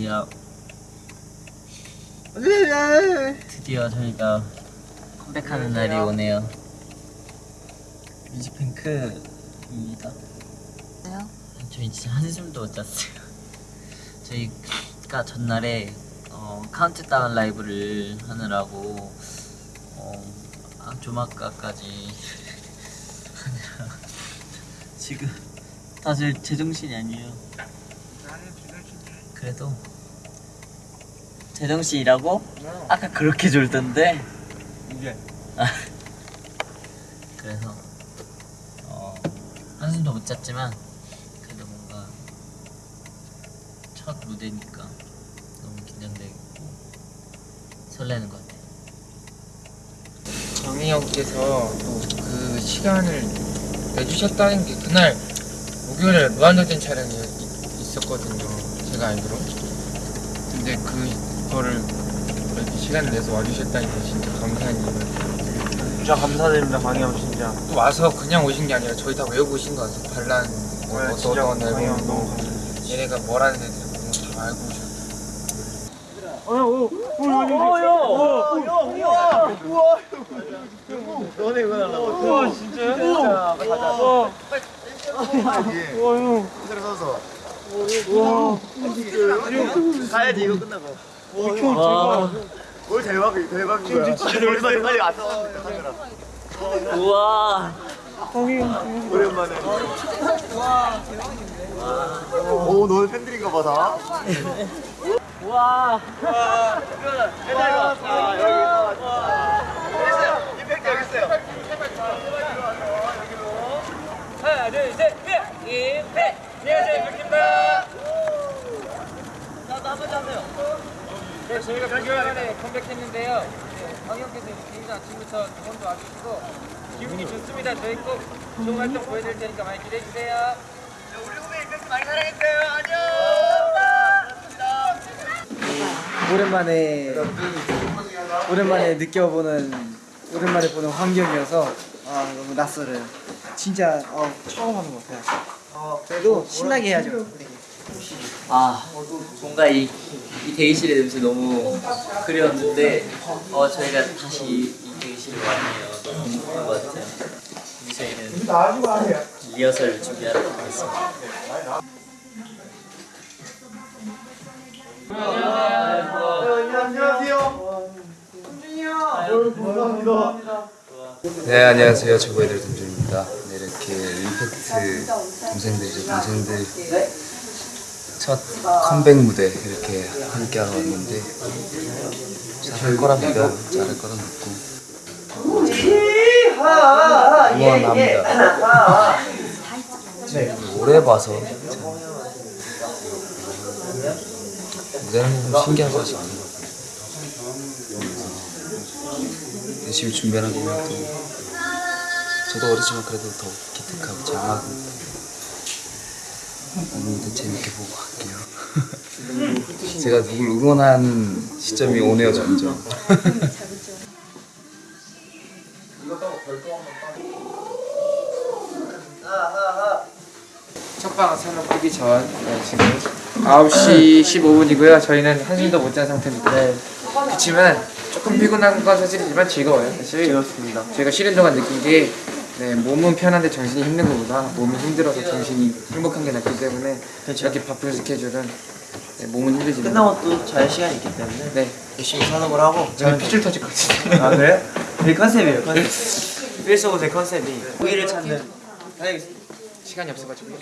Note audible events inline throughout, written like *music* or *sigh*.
드디어 드디어 저희가 컴백하는 날이 오네요. 뮤직뱅크입니다. 저희 진짜 한숨도 못 잤어요. 저희가 전날에 어, 카운트다운 라이브를 하느라고 어, 아, 조막가까지 *laughs* 지금 다들 제정신이 아니에요. 그래도 제정신이라고? 아까 그렇게 졸던데 이게 아, 그래서 어, 한숨도 못 잤지만 그래도 뭔가 첫 무대니까 너무 긴장되고 설레는 것 같아요. 정희 형께서 또 그 시간을 내주셨다는 게 그날 목요일에 무한도전 촬영이 있- 있었거든요. 제가 알기로. 근데 그 거를 이렇게 시간을 내서 와주셨다니 까 진짜 감사한 일. 진짜 감사드립니다 강희 형 진짜 또 와서 그냥 오신 게 아니라 저희 다 외우고 오신 거 같아요. 반란 뭐 네, 어떤 진짜 어떤 강희 형 앨범 너무 뭐 얘네가 뭐라는 애들 그런 거다 알고 오셨어요. 너네 이거 달라고 우와 진짜요? 우와 우와 그대로 서서 우와 가야지 이거 끝나고 와, 뭘 대박 대박인 거야. 우리 빨리 카메라. 우와, 오랜만에. 오 너네 팬들인가 봐다. 우와. 얘들아 아 여기 있어요 임팩트 여기 있어요. 하나 둘 셋, 임팩! 안녕하세요, 임팩트입니다. 나도 한번 하세요. 네, 저희가 9개월 만에 컴백했는데요. 네, 황영께서 개인전 아침부터 응원도 와주시고 기분이 좋습니다. 저희 꼭 좋은 활동 보여드릴 테니까 많이 기대해주세요. 우리 후배 임팩트 많이 사랑했어요. 안녕. 오랜만에 오랜만에 느껴보는 오랜만에 보는 환경이어서 아 너무 낯설어요. 진짜 어, 처음 하는 것 같아요. 어, 그래도 신나게 해야죠. 아, 뭔가 이, 이 대기실의 냄새 너무 그리웠는데, 어, 저희가 다시 이, 이 대기실에 왔네요. 너무 좋은 것 같아요. 이제 저희는 리허설 준비하러 가겠습니다. 안녕하세요 네 안녕하세요 저보이들 동준입니다 네, 이렇게 임팩트 동생들이죠 동생들 첫 컴백 무대 이렇게 함께 하러 왔는데 잘할 거랍니다 잘할 거라 믿고. 응원합니다. 네, 오래 봐서 참. 무대는 좀 신기한 것이 많은 것 같아요. 열심히 준비하는 거면 또 저도 어리지만 그래도 더 기특하고 장하고 오늘도 재밌게 보고 갈게요 *laughs* 제가 누굴 응원한 시점이 오네요 점점 첫 방은 새로 끄기 전 네, 지금 9시 15분이고요. 저희는 한숨도 못 잔 상태입니다. 그렇지만 조금 피곤한 건 사실이지만 즐거워요. 사실 즐겁습니다 저희가 쉬는 동안 느낀 게 네, 몸은 편한데 정신이 힘든 것보다 몸이 힘들어서 정신이 행복한 게 낫기 때문에 이렇게 바쁜 스케줄은 네, 몸은 힘들지만 끝나고 또잘 시간이 있기 때문에 네, 열심히 걸 하고 저는 핏줄 터질 것 같아요. 아 그래요? 제 컨셉이에요 컨셉. 필수 제 컨셉이. 고기를 찾는. 다녀오겠습니다 시간이 없어가지고.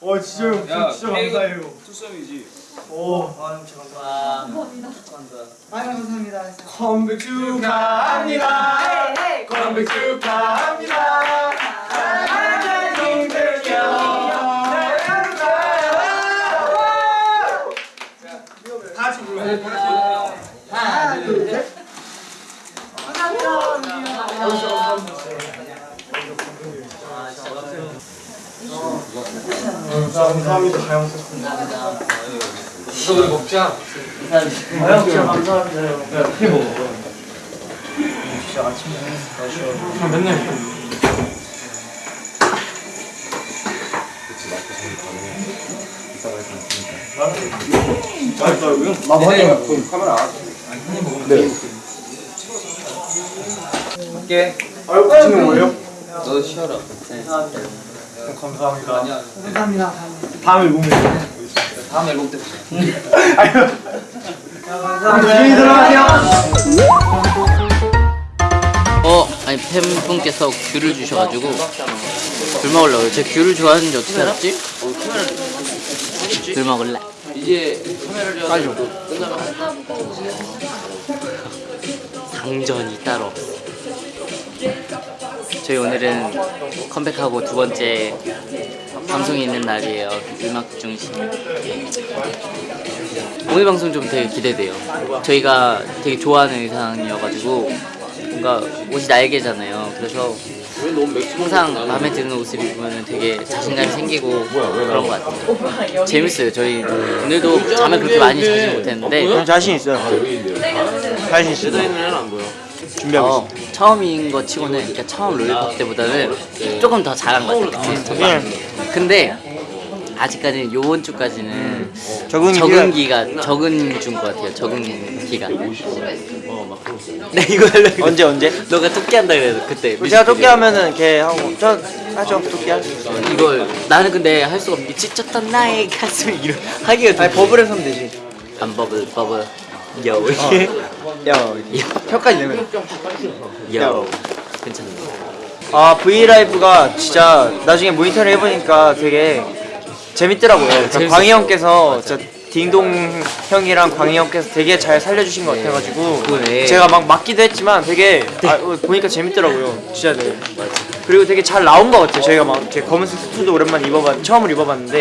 와 진짜 형 진짜 감사해요 아 감사합니다 컴백 축하합니다 컴백 축하합니다 사랑하는 동생이요 다시 불러요 하나 둘 셋 감사합니다 잘 먹었습니다 이거 우리 먹자. 아유, 감사합니다. 야, 피 먹어. 진짜 아침에 마셔. 맨날 이렇게. 맛있다고요? 음, 맛있다고요? 네. 그럼 카메라 아, 아니 먹으면 네. 할게 아유 붙이는 거예요? 너도 쉬어라 네. 감사합니다 감사합니다 다음에 보면 다음 앨범 때 조심히 들어가세요. 어 아니 팬분께서 귤을 주셔가지고 귤 먹으려고요. 제가 귤을 좋아하는지 어떻게 알았지? 귤 먹을래. 이제 카메라를 빨리 좀. 상전이 따로 없어. 저희 오늘은 컴백하고 두 번째 방송이 있는 날이에요. 음악 중심. 오늘 방송 좀 되게 기대돼요. 저희가 되게 좋아하는 의상이어가지고 뭔가 옷이 날개잖아요. 그래서 항상 마음에 드는 옷을 입으면 되게 자신감이 생기고 그런 것 같아요. 재밌어요. 저희 오늘도 잠을 그렇게 많이 자지 못했는데 저는 자신 있어요. 자신 있어요. 준비하고 어, 처음인 거 치고는 그러니까 처음 롤리팝 때보다는 조금 더 잘한 것 같아. 그치? 예. 근데 아직까지는 요번 주까지는 적응기가- 적응기가 적은 준 것 같아요. 적응기가. 네 이거 하려고. 언제 언제? 너가 토끼 한다 그래서 그때. 제가 토끼 하면은 걔 하고 저 하죠 토끼 할수 있어요. 이걸 나는 근데 할 수가 없. 미치쳤던 나의 가슴을 이런 하기가 아니 버블에서 하면 되지. 안 버블 버블. 여. 야 혀까지 내면. 여. 괜찮아. 아 V 라이브가 진짜 나중에 모니터를 해보니까 되게 재밌더라고요. 그러니까 재밌었어. 광희 형께서 진짜 딩동 형이랑 광희 형께서 되게 잘 살려주신 것 같아가지고 그거네. 제가 막 맞기도 했지만 되게 아, 어, 보니까 재밌더라고요. 진짜 네. 그리고 되게 잘 나온 것 같아요. 저희가 막 이렇게 검은색 수트도 오랜만에 입어봤 처음으로 입어봤는데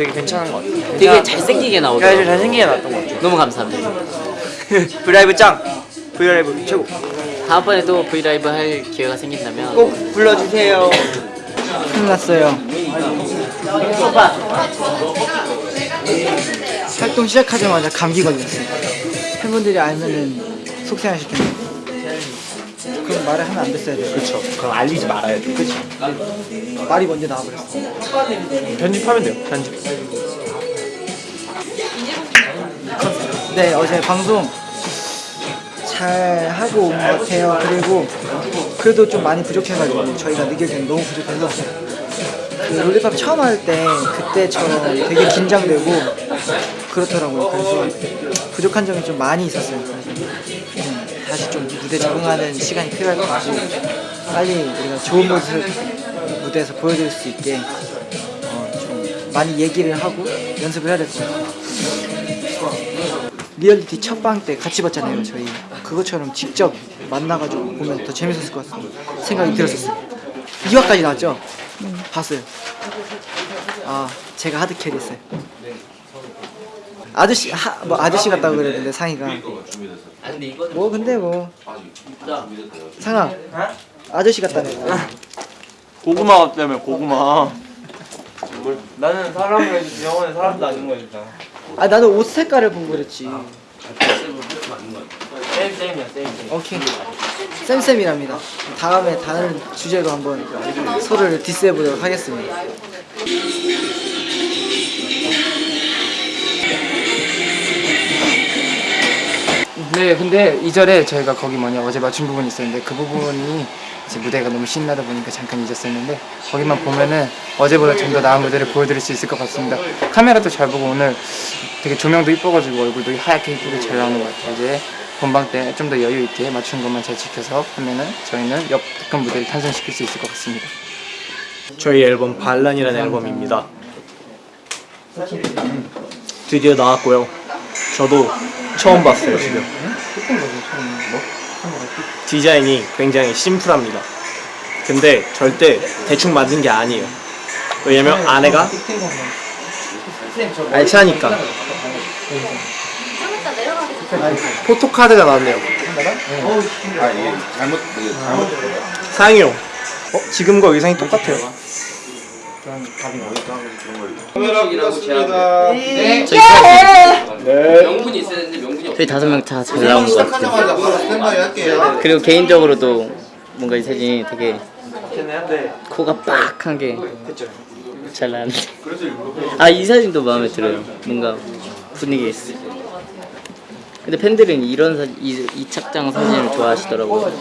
되게 괜찮은 것 같아요. 되게 잘생기게 야, 나오더라고. 잘생기게 나왔던 것 같아요. 너무 감사합니다. *laughs* 브이라이브 짱! 브이라이브 최고! 다음번에 또 브이라이브 할 기회가 생긴다면 꼭 불러주세요. 큰일 났어요. 활동 시작하자마자 감기 걸렸어요. 팬분들이 알면은 속상하실 텐데. 그럼 말을 하면 안 됐어야 돼요. 그쵸. 그럼 알리지 말아야죠. 그치. 말이 먼저 나와버렸어. 편집하면 돼요. 편집. 네, 어제 방송 잘 하고 온 것 같아요. 그리고 그래도 좀 많이 부족해가지고 저희가 느끼기엔 너무 부족해서 그 롤리팝 처음 할 때 그때처럼 되게 긴장되고 그렇더라고요. 그래서 부족한 점이 좀 많이 있었어요. 그래서 좀 다시 좀 무대 적응하는 시간이 필요할 것 같고 빨리 우리가 좋은 모습 무대에서 보여드릴 수 있게 어, 좀 많이 얘기를 하고 연습을 해야 될 것 같아요. 리얼리티 첫 방 때 같이 봤잖아요 저희 그것처럼 직접 만나가지고 보면 더 재밌었을 것 같은 생각이 들었었어요 2화까지 나왔죠? 봤어요 아 제가 하드캐리 했어요 아저씨 하, 뭐 아저씨 같다고 그랬는데 상이가 뭐 근데 뭐. 상아. 아저씨 같다네. 고구마 때문에 고구마. 나는 사람을 영원히 사람도 아닌 거니까. 아 나도 옷 색깔을 보고 그랬지. 쌤 쌤이야. 쌤 쌤. 오케이. 쌤쌤이랍니다. 다음에 다른 주제로 한번 서로를 디스해보도록 하겠습니다 네, 근데 이절에 저희가 거기 뭐냐 어제 맞춘 부분이 있었는데 그 부분이 이제 무대가 너무 신나다 보니까 잠깐 잊었었는데 거기만 보면은 어제보다 좀 더 나은 무대를 보여드릴 수 있을 것 같습니다. 카메라도 잘 보고 오늘 되게 조명도 이뻐가지고 얼굴도 하얗게 이쁘게 잘 나오는 것 같아요. 이제 본방 때 좀 더 여유 있게 맞춘 것만 잘 지켜서 하면은 저희는 역특한 무대를 탄생시킬 수 있을 것 같습니다. 저희 앨범 반란이라는 앨범입니다. 드디어 나왔고요. 저도 처음 봤어요 지금. 디자인이 굉장히 심플합니다. 근데 절대 대충 만든 게 아니에요. 왜냐면 안에가 알차니까. 포토카드가 나왔네요. 상이요. 어? 지금과 의상이 똑같아요. 저희 다섯 명 다 잘 나온 것 같아요. 그리고 개인적으로도 뭔가 이 사진이 되게 코가 빡한 게 잘 나왔는데. *laughs* 아, 이 사진도 마음에 들어요. 뭔가 분위기 있어. 근데 팬들은 이런 사, 이, 이 착장 사진을 좋아하시더라고요.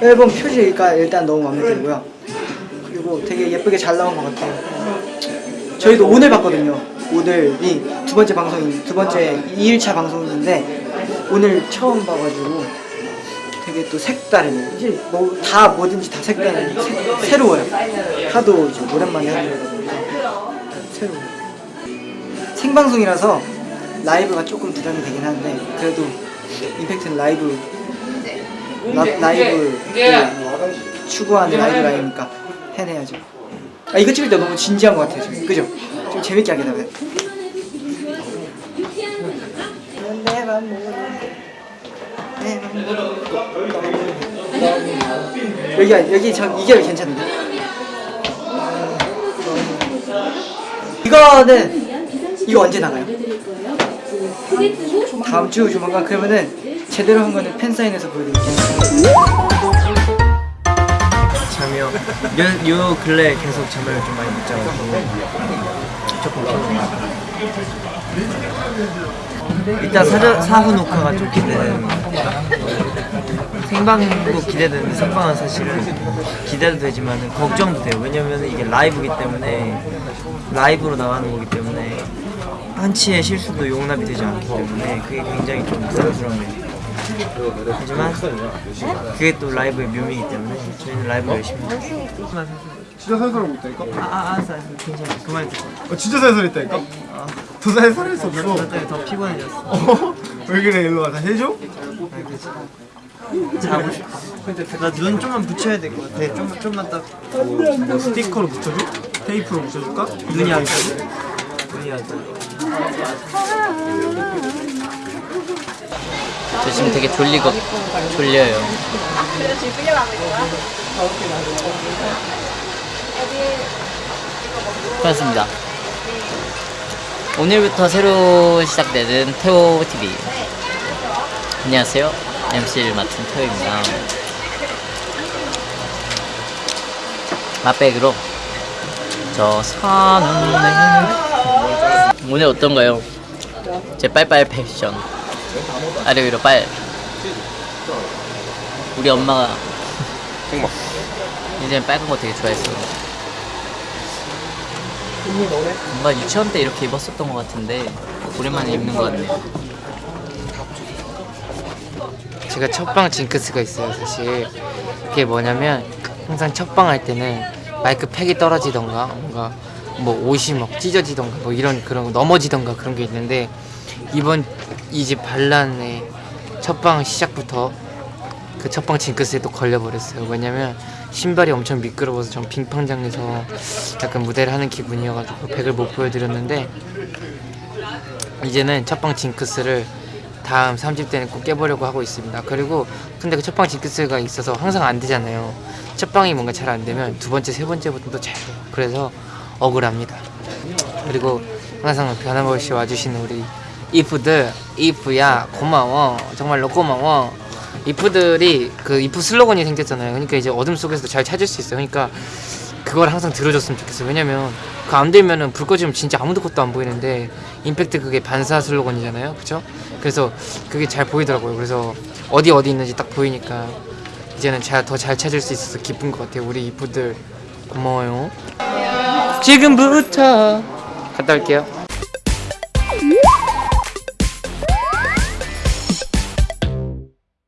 앨범 표지가 일단 너무 마음에 들고요. 그리고 되게 예쁘게 잘 나온 것 같아요. 저희도 오늘 봤거든요. 오늘이 두 번째 방송인 두 번째 2일차 방송인데 오늘 처음 봐가지고 되게 또 색다르네요. 이제 뭐 다 뭐든지 다 색다른 새, 새로워요. 하도 이제 오랜만에 하는 거다 보니까 새로워요. 생방송이라서 라이브가 조금 부담이 되긴 하는데 그래도 임팩트는 라이브 라, 라이브 그 추구하는 라이브 라이브니까 해내야죠. 아 이거 찍을 때 너무 진지한 것 같아요 지금 그죠? 좀 재밌게 하게 되면. 여기 여기 저 이게 괜찮은데? 이거는 이거 언제 나가요? 다음 주 조만간 그러면은 제대로 한 거는 팬 사인회에서 보여드릴게요. 요, 요 근래 계속 잠을 좀 많이 못 자고 조금 피곤해요. 일단 사전, 사후 녹화가 좀 기대되는 생방도 기대되는데 생방은 사실은 기대도 되지만 걱정도 돼요. 왜냐면 이게 라이브기 때문에 라이브로 나가는 거기 때문에 한치의 실수도 용납이 되지 않기 때문에 그게 굉장히 좀 부담스럽네요. 하지만 그게 또 라이브의 묘미이기 때문에 저희는 라이브 열심히 해요. 진짜 살살 못다니까? 아, 아, 알았어, 알았어. 괜찮아. 그만 듣고. 어, 진짜 살살했다니까? 더 살살했어 너 너. 때문에 더 피곤해졌어. 어? 왜 그래 일로 와서 해줘? 자고 싶어. 나눈 좀만 붙여야 될 것 같아. 좀, 좀만 딱. 뭐 스티커로 붙여줘? 테이프로 붙여줄까? 눈이 안 떠. 눈이 안 떠. 저 지금 되게 졸리거 졸려요. 그렇습니다. 오늘부터 새로 시작되는 태호 TV. 안녕하세요. MC를 맡은 태호입니다. 맛백으로 저 사는 오늘 어떤가요? 제 빨빨 패션. 아래 위로 빨. 우리 엄마가 이제는 빨간 거 되게 좋아했어. 뭔가 유치원 때 이렇게 입었었던 것 같은데 오랜만에 입는 것 같네요. 제가 첫방 징크스가 있어요 사실 그게 뭐냐면 항상 첫방 할 때는 마이크 팩이 떨어지던가 뭔가 뭐 옷이 막 찢어지던가 뭐 이런 그런 거 넘어지던가 그런 게 있는데 이번 이 집 반란의 첫방 시작부터 그 첫방 징크스에 또 걸려버렸어요 왜냐면 신발이 엄청 미끄러워서 전 빙판장에서 약간 무대를 하는 기분이어가지고 팩을 못 보여드렸는데 이제는 첫방 징크스를 다음 3집 때는 꼭 깨보려고 하고 있습니다. 그리고 근데 그 첫방 징크스가 있어서 항상 안 되잖아요. 첫방이 뭔가 잘 안 되면 두 번째, 세 번째부터 잘 돼요. 그래서 억울합니다. 그리고 항상 변함없이 와주시는 우리 이프들, 이프야 고마워. 정말로 고마워. 이프들이 그 이프 슬로건이 생겼잖아요. 그러니까 이제 어둠 속에서도 잘 찾을 수 있어요. 그러니까 그걸 항상 들어줬으면 좋겠어요. 왜냐면 그안 되면은 불 꺼지면 진짜 아무도 것도 안 보이는데 임팩트 그게 반사 슬로건이잖아요. 그쵸? 그래서 그게 잘 보이더라고요. 그래서 어디 어디 있는지 딱 보이니까 이제는 더 잘 찾을 수 있어서 기쁜 것 같아요. 우리 이프들 고마워요. 지금부터 갔다 올게요.